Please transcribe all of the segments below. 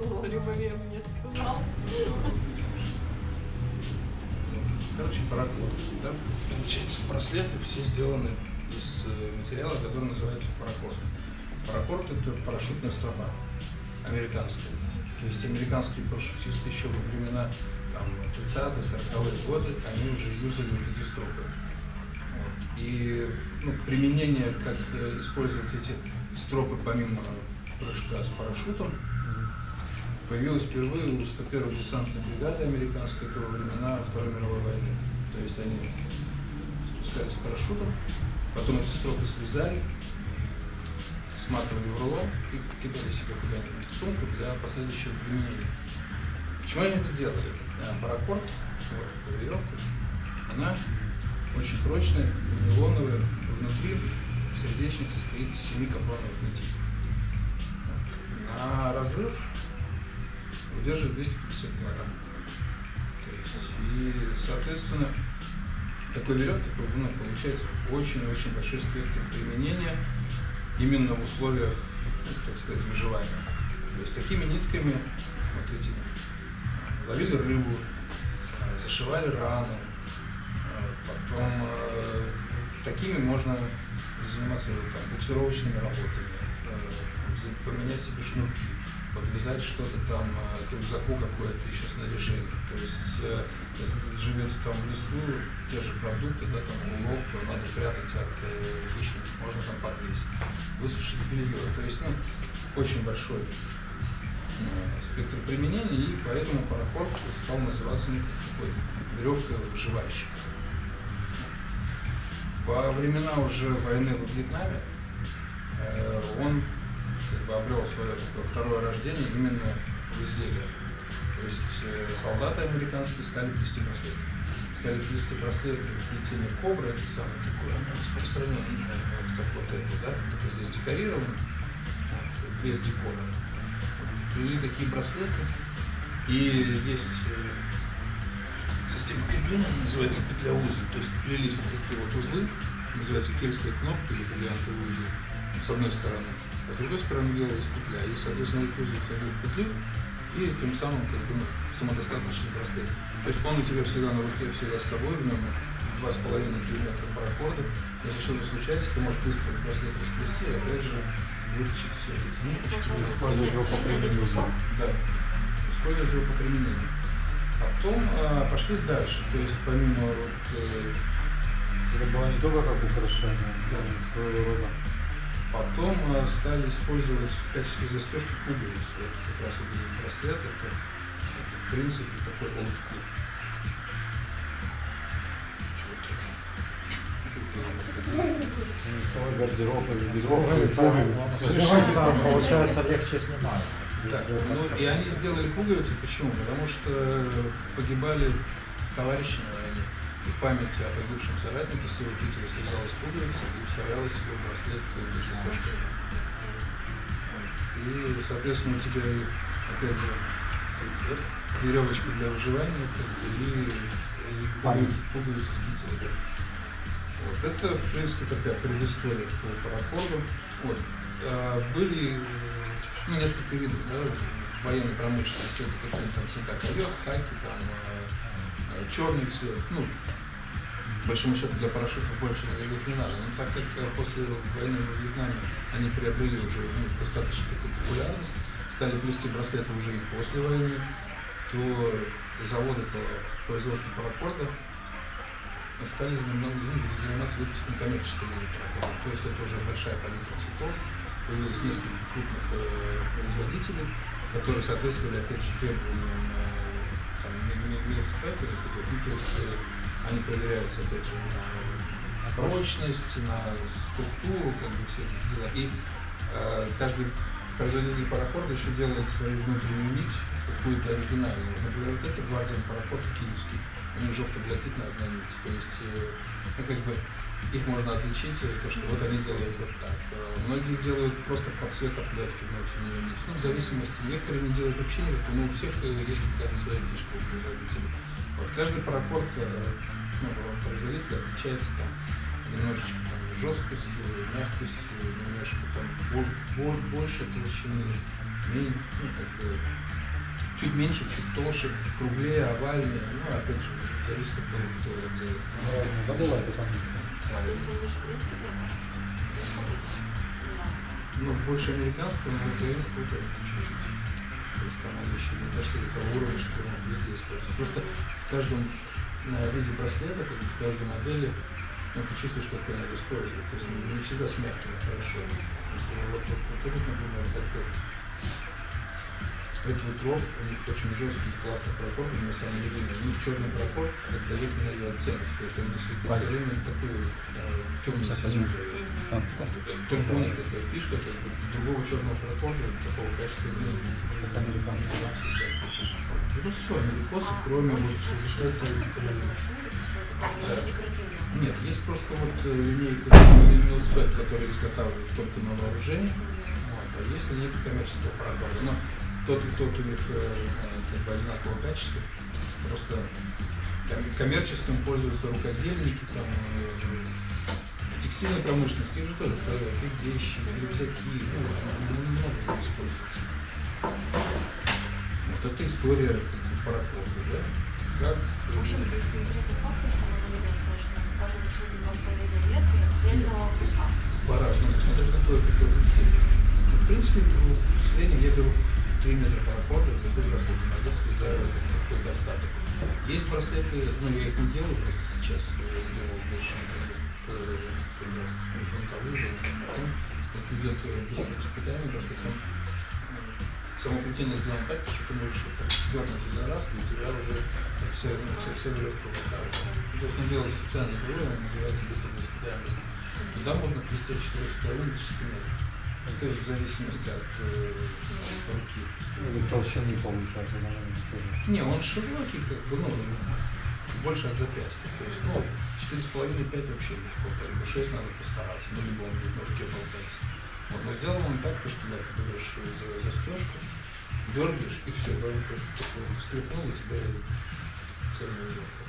Засунула, Любомир мне сказал. Короче, паракорд. Да? Получается, браслеты все сделаны из э, материала, который называется паракорд. Паракорд это парашютная стропа американская. То есть американские парашютисты еще во времена там, 30-е, 40-е годы, они уже юзали везде стропы. Вот. И ну, применение, как э, использовать эти стропы помимо прыжка с парашютом, появилась впервые у 101-й десантной бригады американской этого времена Второй мировой войны. То есть они спускались с парашютом, потом эти стропы слезали, сматывали в рулон и кидали себе куда-нибудь в сумку для последующего применения. Почему они это делали? А, Паракорд, вот веревка, она очень прочная, нейлоновая, внутри сердечник состоит из семи капроновых нитей. На разрыв удерживает 250 килограмм. То есть, и, соответственно, такой веревки ну, получается очень-очень большой спектр применения именно в условиях, ну, так сказать, выживания. То есть такими нитками вот эти ловили рыбу, э, зашивали раны, э, потом такими можно заниматься там, буксировочными работами, поменять себе шнурки, подвязать что-то там э, к рюкзаку какое-то еще снаряжение. То есть, э, если вы живете там в лесу, те же продукты, да, там улов надо прятать от э, хищников, можно там подвесить. Высушить белье. То есть, ну, очень большой спектр применения, и поэтому паракорд стал называться ну, такой веревка выживальщика. Во времена уже войны во Вьетнаме э, он бы, обрел свое второе рождение именно в изделиях. То есть э, солдаты американские стали плести браслеты. Стали плести браслеты плетение кобры, это самое такое, оно распространенное, вот как вот это, да, только здесь декорировано, без декора. Плели такие браслеты. И есть э, система крепления, называется петля узел. То есть плелись вот такие вот узлы, называется кельская кнопка или бриллиантовый узел, с одной стороны. А с другой стороны делалась петля. И, соответственно, этот узел входил в петлю, и тем самым как бы, ну, самодостаточный браслет. То есть он у тебя всегда на руке, всегда с собой, в нем 2,5 километра паракорда. Если что-то случается, ты можешь быстро браслет расплести, и опять же вытащить все эти ниточки. Использовать его по применению. Да, использовать его по применению. Потом а, пошли дальше, то есть помимо вот, э, Это было не только как украшение, Да. своего рода. Потом э, стали использовать в качестве застежки пуговицы. Вот как раз вот этот браслет, это, это в принципе такой олдскул. Целый гардероб или гардероб. Мне кажется, получается легче снимать. Это ну и они сделали пуговицы, почему? Потому что погибали товарищи в память о погибшем соратнике с его кителя срезалась пуговица и вставляла себе в браслет для застежки. И, соответственно, у тебя, опять же, веревочка для выживания как бы, и, и пуговицы, пуговицы с кителя. да. Вот. Это, в принципе, такая предыстория по паракорду. Вот. А, были э, ну, несколько видов да, военной промышленности. Это там цвета ковер, хаки, там, э, черный цвет. Ну, большому счету для парашютов больше их не надо. Но так как э, после войны во Вьетнаме они приобрели уже ну, достаточно популярность, стали плести браслеты уже и после войны, то заводы по производству паракорда стали ну, заниматься выпуском коммерческой паракорда. То есть это уже большая палитра цветов, появилось несколько крупных э, производителей, которые соответствовали, опять же, требованиям э, там, какой-то, ну, то есть э, они проверяются, опять же, на, на прочность, на структуру, как бы все эти дела. И э, каждый производитель паракорда еще делает свою внутреннюю нить, какую-то оригинальную. Например, вот это гвардиан паракорд киевский. У них желто-блакитная одна нить. То есть, э, ну, как бы, их можно отличить, э, то, что вот они делают вот так. Э, Многие делают просто под цвет оплетки внутреннюю нить. Ну, в зависимости, некоторые не делают вообще никакой, но у всех э, есть какая-то своя фишка у производителей. Вот каждый паракорд э, ну, производителя отличается там немножечко там, жесткостью, мягкостью, немножко там бо- бо- больше толщины, мен- ну, как бы, чуть меньше, чуть толще, круглее, овальнее. Ну, опять же, зависит от того, кто делает. Разные. Бывает это. А из вас? Или разные? Ну, больше американского, но украинского тоже чуть-чуть. То есть там они еще не дошли до того уровня, что можно везде использовать. Просто в каждом э, виде браслета, как в каждой модели, ну, ты чувствуешь, какой надо использовать. То есть не всегда с мягкими хорошо. Вот, вот, вот этот, например, это этот вот рог, у них очень жесткий, классный прокол, на самом деле, у них черный прокол дает энергию оттенок, то есть он действительно все время такой э, в темном. А. Только у них такая фишка, как бы другого черного прокола такого качества нет. Это американский, да? Ну все, америкосы, кроме вот такое, Да. уже декоративное. Нет, есть просто вот э, линейка велосипед, который изготавливают только на вооружение, вот, а есть линейка коммерческого проката. Но тот тот у них э, э, как бы одинакового качества. Просто ком- коммерческим пользуются рукодельники, там, э, в текстильной промышленности их же тоже вставляют и вещи, рюкзаки, ну, ну, много где используется. Вот это история парохода, да? Как В общем, то есть интересный факт, что людям сказать, что каждый рисунок два с половиной лет отдельного куска. по-разному, смотря какой цель. Ну, в принципе, ну, в среднем я беру 3 метра парахода, это браслет, иногда срезаю какой-то остаток. Есть браслеты, ну я их не делаю просто сейчас, я делал больше, например, э, фронтовые, потом вот идет быстрое воспитание браслет, там э, само плетение сделано так, что ты можешь дернуть один раз, и у тебя уже вся, вся, вся веревка так. То есть он делает специальный другой, он называется быстрое воспитание. Туда можно вплести от 4,5 до 6 метров. Ну, То есть в зависимости от э, руки. Или толщины получается, наверное, тоже. Не, он широкий, как бы, ну, больше от запястья. То есть, ну, 4,5-5 вообще легко, как бы 6 надо постараться, ну, либо он будет на руке болтаться. Вот, но сделан он так, что да, ты берешь за, застежку, дергаешь, и все, да, он только такой встряхнул, у тебя цельная веревка.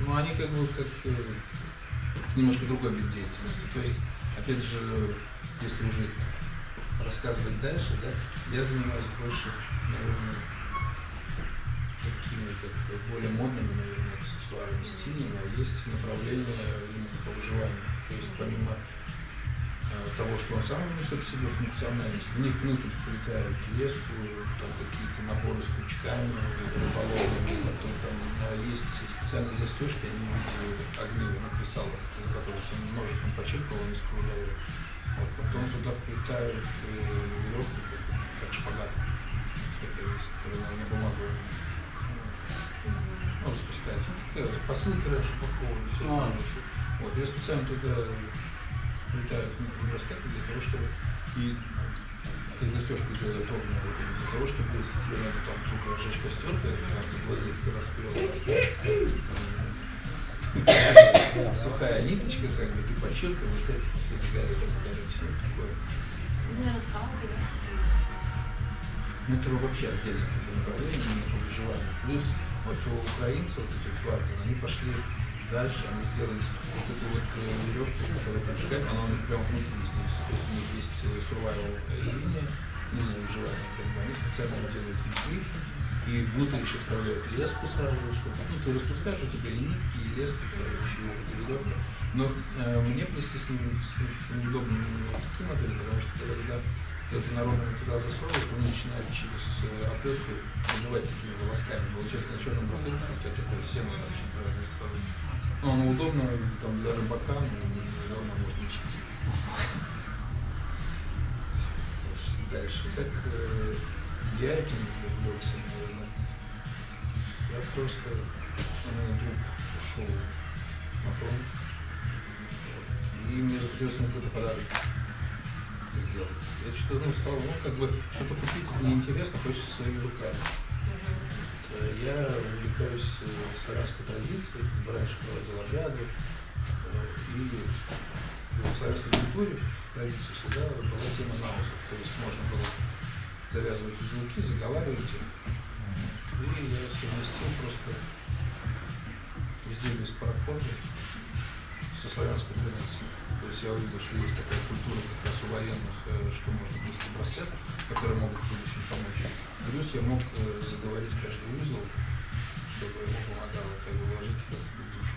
Ну, они как бы как э, немножко другой вид деятельности. То есть, опять же, если уже рассказывать дальше, да, я занимаюсь больше, наверное, такими, как более модными, наверное, аксессуарами, стильными, а есть направление именно по выживанию. То есть, помимо того, что он сам несет в себе функциональность, в них внутрь вплетают леску, там какие-то наборы с крючками, рыболовными, потом там э, есть специальные застежки, они в виде огнивых на кресалах, из которых он ножиком почерпал, он искругляет. Вот, потом туда вплетают э, веревку, как, как шпагат, такая есть, которая на, на бумагу ну, распускается. Ну, такая посылка раньше упакована, все. А. Вот, я специально туда вплетаю в браслет для того, чтобы и как застежку делают ровно, вот, для того, чтобы если тебе надо там вдруг разжечь костер, ты надо владелец ты распрел сухая ниточка, как бы ты почеркал, вот эти все загорелись, скажем, все такое. Ну, скалки, да? Ну, это вообще отдельное направление, по выживанию. Плюс вот у украинцев, вот эти квартиры, они пошли дальше, они сделали вот эту вот э, веревку, которая прижигает, она у них прямо внутри здесь. То есть у них есть э, survival линия, линия выживания, как бы они специально делают внутри, и внутрь еще вставляют леску сразу, чтобы, ну, ты распускаешь, у тебя и нитки, и леска, короче, и вот веревка. Но э, мне плести с ними неудобно именно вот такие модели, потому что когда этот народный материал засовывает, он начинает через э, оплетку набивать такими волосками. Получается, на черном браслете у тебя такое торчит в разные стороны. Ну, оно удобно там, для рыбака, но неудобно вот лечить. Дальше. Как э, я этим увлекся, наверное. Я просто, меня друг ушел на фронт, и мне захотелось ему какой-то подарок сделать. Я что-то, ну, стал, ну, как бы, что-то купить неинтересно, хочется своими руками. Я увлекаюсь э, славянской традицией, проводил обряды, э, и в славянской культуре, в традиции всегда была тема наусов, то есть можно было завязывать узелки, заговаривать их. И я совместил просто изделие из парахода со славянской традицией. То есть я увидел, что есть такая культура как раз у военных, э, что можно плести браслет, есть я мог э, заговорить каждый узел, чтобы ему помогало как бы вложить туда свою душу.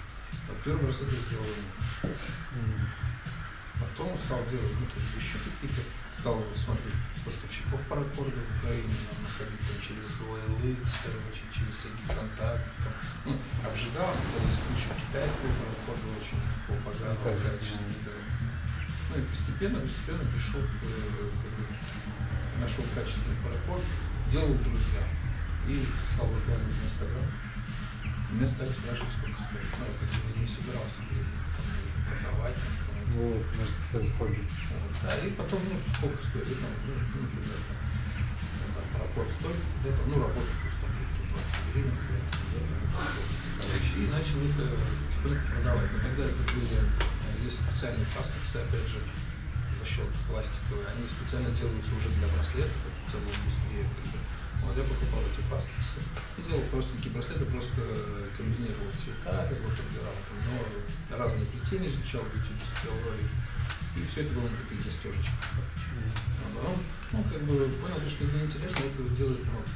Вот первый браслет я сделал ему. Потом стал делать ну, как бы еще какие-то, стал смотреть поставщиков паракорда в Украине, нам находить там через OLX, короче, через всякие контакты, там, ну, обжигался, когда есть куча китайского паракорда очень такого Качественного. качества. да. Ну и постепенно, постепенно пришел, э, как бы, нашел качественный паракорд, делал друзья и стал выкладывать в Инстаграм. И меня стали спрашивать, сколько стоит. Ну, я как бы не собирался там, продавать там, кому-то. Ну, может, кстати, хобби. Вот, Да, и потом, ну, сколько стоит, ну, ну, ну, например, там, ну, там, парапорт стоит, где-то, ну, работа пусть там будет 20 гривен, 30 где-то, короче, и начал их э, потихоньку продавать. Но тогда это были, э, есть специальные фастексы, опять же, защелки пластиковые, они специально делаются уже для браслетов, это целая индустрия, как бы. Вот я покупал эти фастексы и делал простенькие браслеты, просто комбинировал цвета, как бы подбирал там, но разные плетения изучал, в YouTube ролики. И все это было на таких застежечках. А потом, ну, как бы понял, что это неинтересно, это делает много.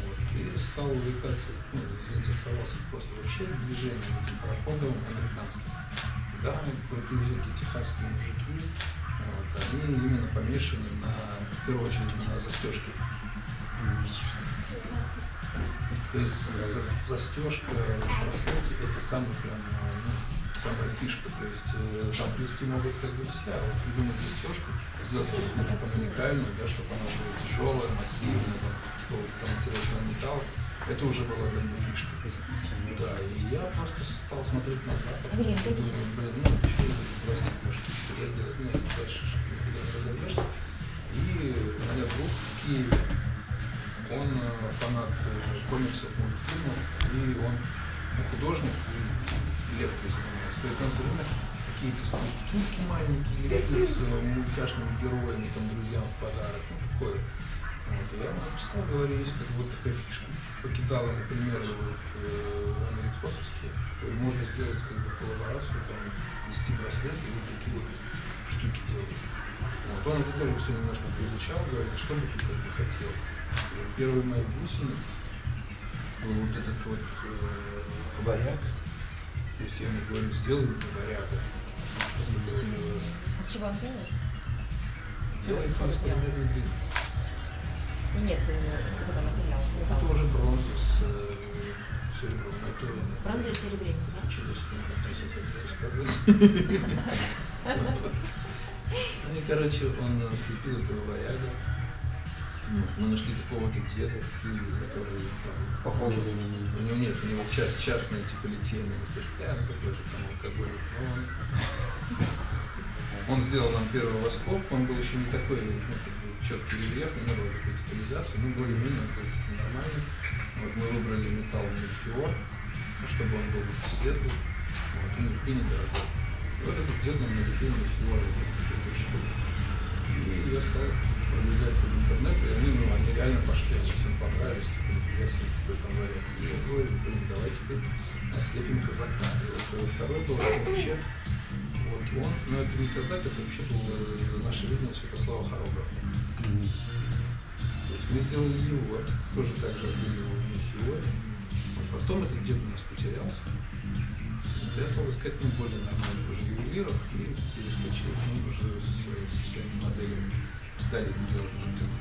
Вот. И стал увлекаться, ну, заинтересовался просто вообще движением пароходом американским. Да, такие техасские мужики, вот, они именно помешаны на, в первую очередь, на застежке. То есть за- застежка в браслете это самый прям, э, ну, самая фишка. То есть э, там плести могут как бы все, а вот придумать застежку, сделать какую-то там уникальную, да, чтобы она была тяжелая, массивная, там, какого-то там интересного металла, это уже была как бы фишка. Да, и я просто стал смотреть на. Блин, и думаю, блин, ну что это штука, я делать, нет, дальше никуда не. И у меня друг в Киеве, он э, фанат э, комиксов, мультфильмов, и он ну, художник и лепкой занимается. То есть он все время какие-то скульптурки маленькие лепит с э, мультяшными героями, там, друзьям в подарок, ну, такое. Вот, я ему написал, говорю, есть как вот такая фишка. Покидала, например, вот, э, америкосовские, можно сделать как бы коллаборацию, там, вести браслеты и вот такие вот штуки делать. Вот, он это тоже все немножко поизучал, говорит, что бы ты как бы хотел. Первые мои бусины был вот этот вот э, варяг. То есть я ему говорю, сделай мне варяга. А с чего он делает? делай пас примерно длинный. Ну, Нет, э, там материал? Это уже бронза с э, серебром. Это Бронза и серебряник, да? 30 лет рассказывать. Ну короче, он слепил этого варяга. Мы нашли какого-то деда в Киеве, который там Похоже у на него. него нет, у него ча- частная типа литейная мастерская, ну, какой-то там алкоголь. Но он, он сделал нам первый восков, он был еще не такой ну, как бы, четкий рельеф, не было такой детализации, ну более-менее нормальный. Вот мы выбрали металл мельхиор, ну, чтобы он был светлый вот, и недорогой. И вот этот дед нам налепил мельхиор эту штуку. И я стал продвигать в интернет, и они, ну, они реально пошли, они всем понравились, типа, нифига себе, какой там вариант. И я говорю, блин, давай теперь наслепим казака. И вот э, второй был вообще, вот он, ну это не казак, это вообще был э, наше видение Святослава Хороброва. То есть мы сделали его, тоже так же отбили его Михиоре. Потом этот дед у нас потерялся. Я стал искать ну, более нормальных уже ювелиров и перескочил к ним уже со своими моделями. Стали делать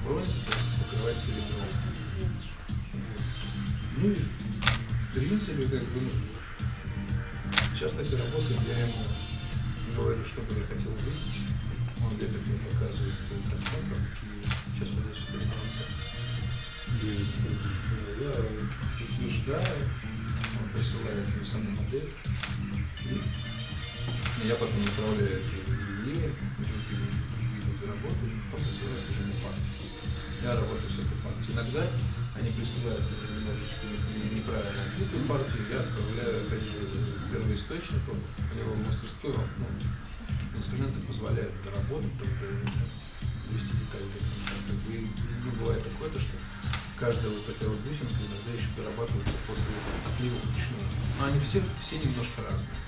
бронзе, покрывать серебром. Ну и в принципе, как бы, ну, сейчас так и работаем, я ему говорю, что бы я хотел видеть. Он где-то мне показывает э, картинку в Киеве. Сейчас мы здесь собираемся. Я утверждаю, он присылает мне саму модель. И я потом направляю это в ведут работу, потом присылают уже на партию. Я работаю с этой партией. Иногда они присылают уже немножечко неправильно отбитую партию, я отправляю опять же первоисточнику, у него в мастерскую, ну, инструменты позволяют доработать, только вести детали до конца. Как бы, ну, бывает такое, то, что каждая вот такая вот бусинка иногда еще дорабатывается после отлива вручную. Но они все, все немножко разные.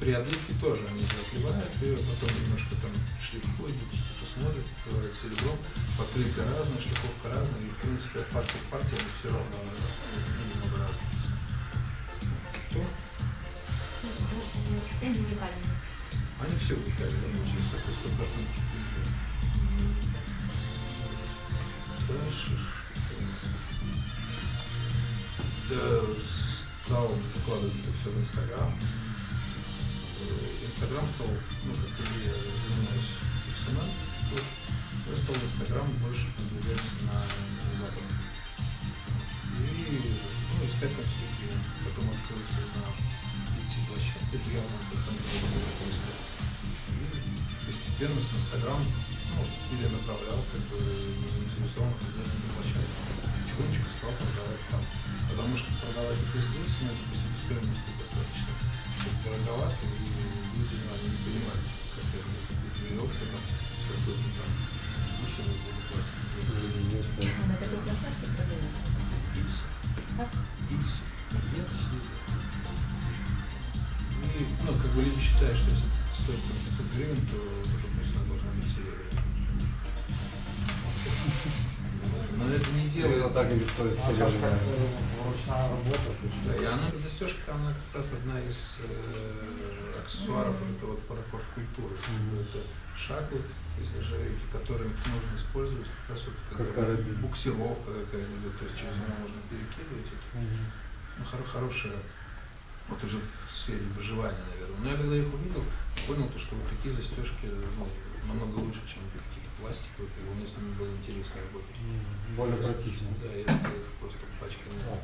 При отливке тоже они же отливают, и потом немножко там шлифуют, что-то смотрят, говорят, серебром, покрытие разное, шлифовка разная, и в принципе от партии к партии они все равно ну, немного разные. Ну, что они уникальные. Они все уникальны, да, получается, такой стопроцентный. Дальше что? Я стал выкладывать это все в Инстаграм. Инстаграм стал, ну, как и я занимаюсь XML, я стал Инстаграм больше продвигаться на, на Запад. И ну, искать там все. Потом открылся на Etsy площадке, это явно там поиска. И постепенно с Инстаграм ну, перенаправлял как бы заинтересованных на площадке. Потихонечку стал продавать там. Потому что продавать это здесь, ну, это по себестоимости достаточно дороговато, ну, понимают, как это эти веревки там, какой-то там бусины будут платить. На какой площадке продают? Икс. Как? Икс. Икс. И, ну, как бы люди считают, что если это стоит там 500 гривен, то эта бусина должна быть серебряной. Но это не Дело делается. так или стоит серебряная. э, ручная работа. Да, и она, застежка, она как раз одна из э, аксессуаров Мгм. этого вот парапорт культуры. Мгм. Это шаклы из нержавейки, которые можно использовать как раз вот Как когда буксировка какая-нибудь, то есть через нее можно перекидывать. эти. Мгм. Ну, хоро- хорошая, вот уже в сфере выживания, наверное. Но я когда их увидел, понял, то, что вот такие застежки ну, намного лучше, чем какие-то пластиковые, как бы мне с ними было интересно работать. М, Более Я- практично. Да, стал их просто пачками Да,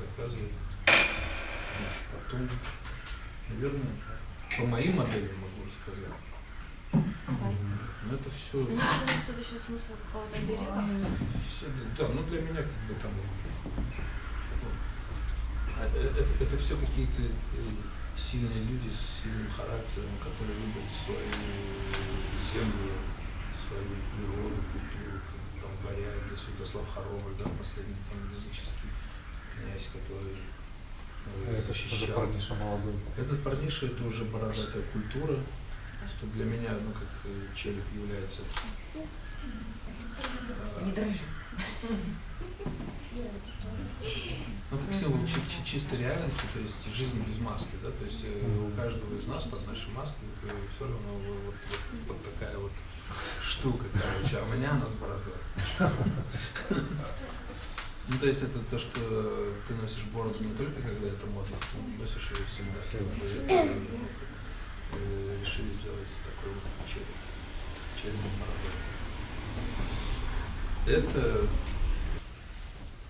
заказывать. Потом, наверное, по моим моделям могу рассказать. Но это все, несут еще смысл какого-то берега. да, ну для меня как бы там, ну, а, э, это, это все какие-то э, сильные люди с сильным характером, которые любят свою землю, свою природу, культуру, там варяги, Святослав Хоробрый, да, последний там языческий князь, который э, Это что защищал. парниша молодой? Этот парниша это уже бородатая культура. Это для меня, ну, как э, челик является. э, Не дрожи. Ну, как символ чи- чи- чистой реальности, то есть жизнь без маски, да, то есть у каждого из нас под нашей маской все равно вот, вот, вот такая вот штука, короче, а у меня она с бородой. Ну, то есть это то, что ты носишь бороду не только когда это модно, ты носишь ее всегда. Э, решили сделать такой вот. Челик с бородой. Это,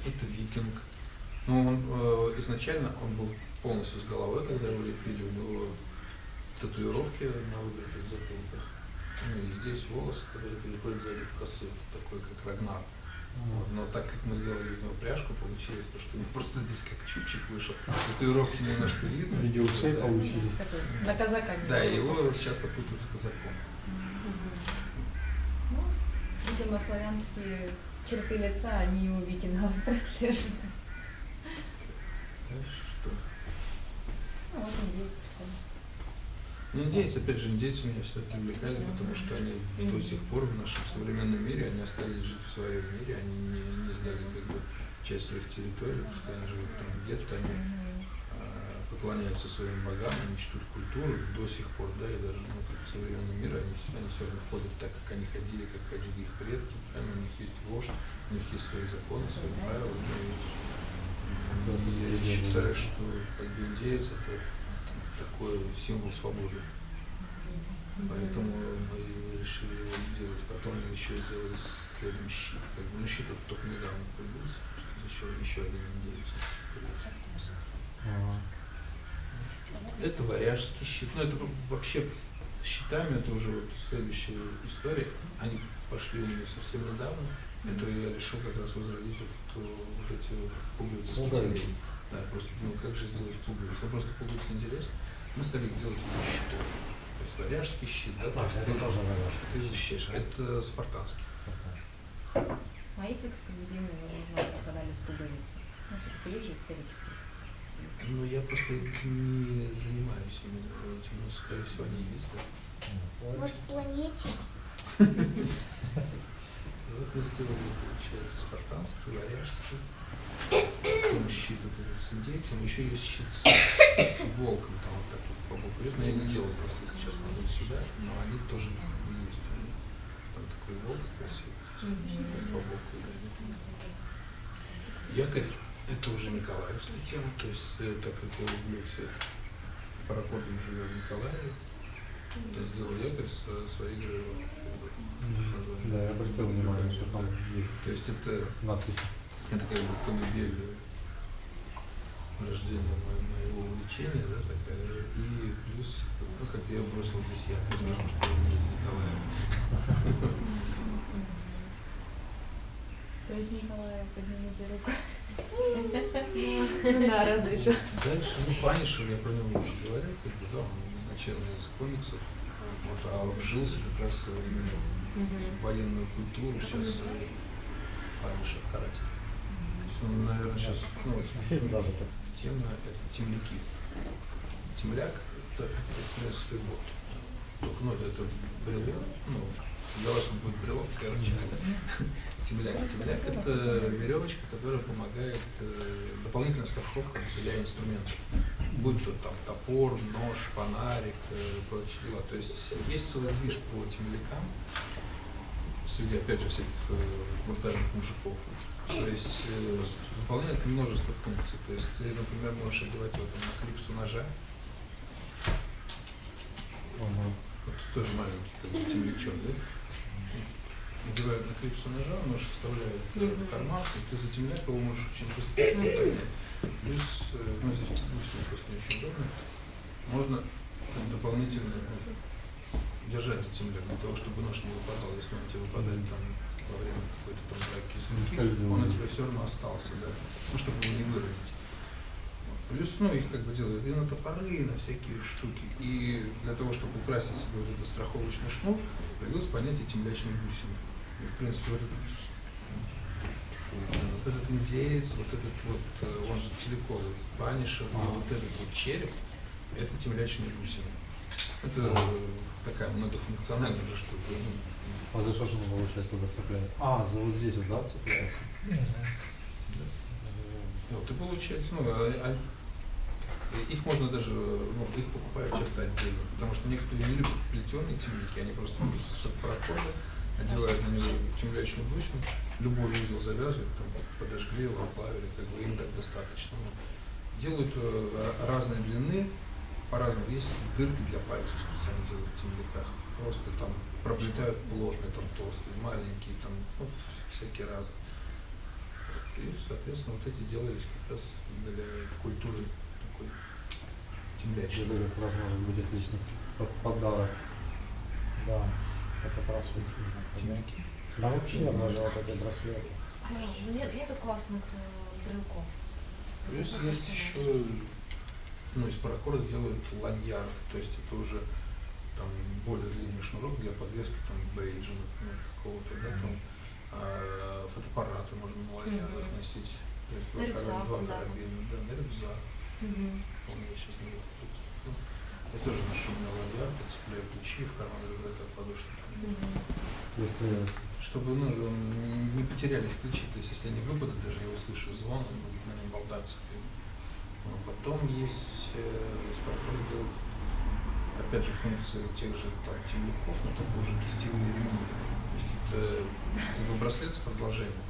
это викинг. Ну, он э, изначально он был полностью с головой, когда его лепили, у него татуировки на выбритых затылках. Ну и здесь волосы, которые переходят сзади в косу, такой как Рагнар. Вот, Но так как мы делали из него пряжку, получилось то, что у него просто здесь как чубчик вышел. Татуировки немножко видно. В виде ушей Да. получились. На казака не Да, его часто путают с казаком. Ну, видимо, славянские черты лица, они у викингов прослеживаются. Дальше что? Ну, вот индейцы приходят. Ну, индейцы, опять же, индейцы меня всегда привлекали, потому что они до сих пор в нашем современном мире, они остались жить в своем мире, они не, не сдали как бы часть своих территорий, пускай они живут там где-то, они а, поклоняются своим богам, они чтут культуру. До сих пор, да, и даже ну, как в современном мире они, все- они все равно ходят так, как они ходили, как ходили их предки, правильно, у них есть вождь, у них есть свои законы, свои правила, ну, и, и я считаю, что как бы индеец это такой символ свободы. Поэтому мы решили его сделать. Потом мы еще сделали следом щит. Как бы, ну, щит это только недавно появился, что еще, еще один индейец появился. Ага. Это варяжский щит. Ну, это вообще щитами, это уже вот следующая история. Они пошли у меня совсем недавно. Это я решил как раз возродить вот, эту- вот эти пуговицы с Ну да. просто думал, как же сделать пуговицы. Ну, просто пуговицы интересно. Мы стали делать щитов. То есть варяжский щит, да, А, это ты- тоже варяжский. Ты защищаешь. А Это спартанский. А есть эксклюзивные, возможно, попадались пуговицы? Ну, все-таки есть же исторические. Ну, я просто не занимаюсь именно этим, но, скорее всего, они есть. да. Может, планете? мы сделали, получается, спартанский, варяжский. Потом щит этот с индейцем. Еще есть щит с волком там вот так вот по боку. Это я не делал просто сейчас надо сюда, но они тоже есть. Там такой волк красивый, по боку. Якорь это уже Николаевская тема, то есть э, так как я люблю все это. Паракордом живет в Николаеве. Я сделал якорь со своих же Да, я обратил внимание, что там есть То есть это, надписи. Это как бы колыбель рождения мо- моего увлечения, да, такая. И плюс, ну, как я бросил здесь якорь, потому что я не из Николаева. То есть Николая, поднимите руку. Ну да, разве что. Дальше, ну, Панишер, я про него уже говорил, как бы, да, он изначально из комиксов, вот, а вжился как раз именно в военную культуру, сейчас Панишер карате. Он, наверное, сейчас, ну, Фильм даже так. тема это темляки. Темляк это, принципе вот. Только ну, это, брелок, ну, для вас он будет брелок, короче. Темляк. Темляк это веревочка, которая помогает э, дополнительная страховка для инструментов. Будь то там топор, нож, фонарик, э, прочие дела. То есть есть целый движ по темлякам среди, опять же, всяких э, брутальных мужиков. То есть э, выполняет множество функций. То есть ты, например, можешь одевать там, на клипсу ножа, Ага. вот тоже маленький как бы темлячок, да? Надевают на клипсу ножа, нож вставляет э, в карман, и ты за темляк его можешь очень быстро поднять. Плюс, э, ну здесь бусины просто не очень удобно, можно там, дополнительно держать за темляк для того, чтобы нож не выпадал, если он тебе выпадает там во время какой-то там драки он у тебя все равно остался, да, ну, чтобы его не выровнять. Плюс, ну, их как бы делают и на топоры, и на всякие штуки. И для того, чтобы украсить себе вот этот страховочный шнур, появилось понятие темлячной бусины. И, в принципе, вот этот, вот этот индеец, вот этот вот, э, он же целиковый, панишер, и вот этот вот череп, это темлячные бусины. Это э, такая многофункциональная же штука. ну, А за что же он получается туда цепляет? А, за вот здесь вот, да, цепляется? да. Вот, и получается, ну, а- а- их можно даже, ну, их покупают часто отдельно, потому что некоторые не любят плетеные темники, они просто кусок паракорда, одевают на него темлячную бусину, любой узел завязывают, там, подожгли его, оплавили, как бы им так достаточно. Ну, Делают э, разной длины, по-разному. Есть дырки для пальцев специально делают в темниках. Просто там проплетают ложные, там толстые, маленькие, там ну, всякие разные. И, соответственно, вот эти делались как раз для культуры такой темлячной. Это как раз может быть отличный под- подарок. Да, это как раз вот именно, да. Темляки. Да вообще даже вот эти браслеты. Нет, нету классных э, брелков. Плюс есть еще, ну, из паракорда делают ланьяр, то есть это уже там более длинный шнурок для подвески там бейджа, например, какого-то, да, там а, фотоаппараты можно на ланьярах Мгм. носить. То есть два, рюкзак, два да. карабина, да, на рюкзак. Он мне сейчас не выходит. Ну, я тоже ношу на ланьяр, цепляю ключи в карман рюкзака подушки. Мгм. Если Чтобы ну, не потерялись ключи, то есть если они выпадут, даже я услышу звон, и будет на нем болтаться. Ну, потом есть э, делают, опять же, функции тех же там, темников, но только уже кистевые ремни. То есть это как бы браслет с продолжением.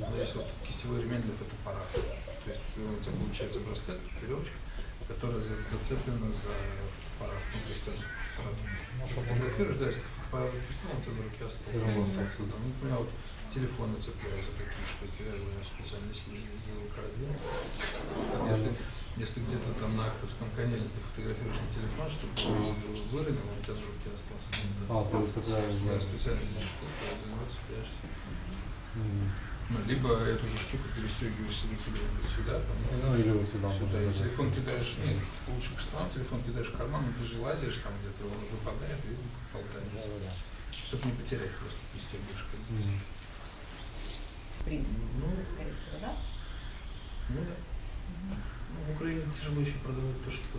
Но есть вот кистевой ремень для фотоаппарата. То есть э, у тебя получается браслет, веревочка, которая за- зацеплена за фотоаппарат. Ну, то есть он у тебя в руке остался. Да. Ну, у меня вот телефоны цепляются такие у меня специально сделал корзину. Вот Если, если где-то там на актовском канале ты фотографируешь на телефон, чтобы он выронил, он у тебя в руке остался. А, ты за- Да, специально здесь за него цепляешься. Ну, либо эту же штуку перестегиваешь себе куда-нибудь сюда, там, ну или вот сюда. сюда, и даже. телефон кидаешь, нет, лучше к штанам, телефон кидаешь в карман, но ты же лазишь там где-то, он выпадает и болтается. Да-да-да. Чтобы не потерять просто пристегиваешь как бы. М. В принципе, Ну, скорее всего, да? ну да. Ну, в Украине тяжело еще продавать то, что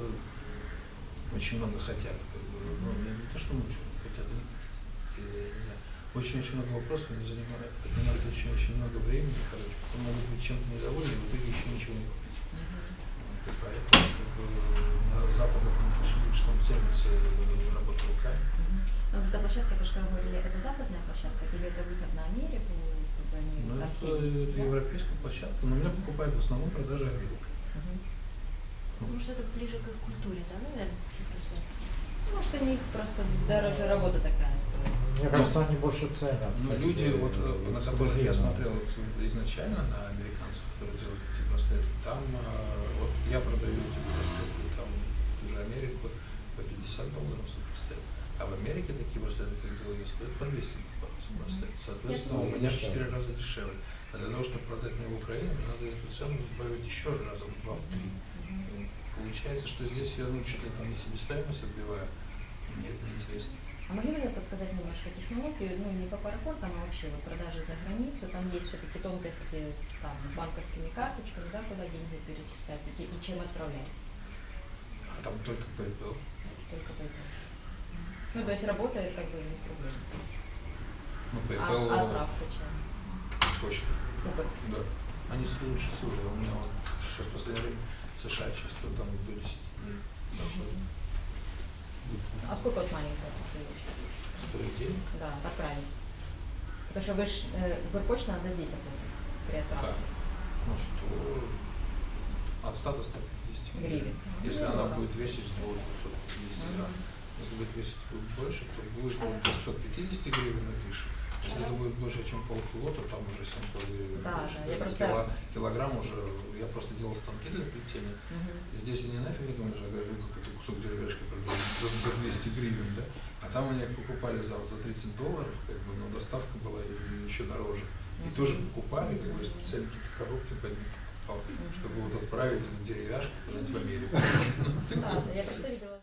очень много хотят. Как бы. ну, не, то, что очень хотят, э, не знаю. Очень-очень много вопросов, они занимают, отнимают очень-очень много времени, короче, потом могут быть чем-то недовольны, и в итоге еще ничего не купить. И поэтому как бы, на западных отношениях, что там ценится работа руками. Мгм. Ну, вот эта площадка, это же как говорили, это западная площадка или это выход на Америку, как бы они Ну, там это, все есть, это да? европейская площадка, но меня покупают в основном продажи Америка. Мгм. Потому что это ближе к их культуре, да, наверное, какие-то. Может, у них просто дороже работа такая стоит. Мне кажется, они больше ценят. Но как люди, вот, э, на которых я смотрел изначально, на американцев, которые делают эти браслеты, там, э, вот я продаю эти браслеты там, в ту же Америку по 50 долларов за браслет. А в Америке такие браслеты, как делаю я, стоят по 200 долларов за браслет. Соответственно, у меня в дешевле. 4 раза дешевле. А для того, чтобы продать мне в Украину, мне надо эту цену сбавить еще раза в 2-3. Мгм. Получается, что здесь я ну, чуть ли там не себестоимость отбиваю. Мне это неинтересно. А могли бы подсказать немножко технологию, ну не по паракордам, а вообще вот продажи за границу, там есть все-таки тонкости с, там, с банковскими карточками, да, куда деньги перечислять и, и чем отправлять, А там только PayPal. только PayPal. Ну, то есть работает как бы без проблем. Ну, А, PayPal а отправка чем? почта. Ну, как- Да. Они лучше всего. У меня вот сейчас последнее время в США часто там до 10 дней доходит. А сколько вот маленькая посылочка? Стоит денег. Да, отправить. Потому что вы ж, э, Укрпочта надо здесь оплатить при Да. отправке. Ну, 100, от 100 до 150 Гривен. Если Ну, она да. будет весить до 250 грамм. Мгм. Если будет весить будет больше, то будет от 250 гривен и выше. Если это будет больше, чем полкило, то там уже 700 гривен. Да, выше. да, я просто- кило- килограмм уже, я просто делал станки для плетения. Мгм. Здесь они нафиг не думают, я говорю, какой-то кусок деревяшки за, за 200 гривен, да? А там они их покупали за, за 30 долларов, как бы, но доставка была еще дороже. И Мгм. тоже покупали, как бы, специально какие-то коробки под них чтобы вот отправить деревяшку в Америку. Да, я просто видела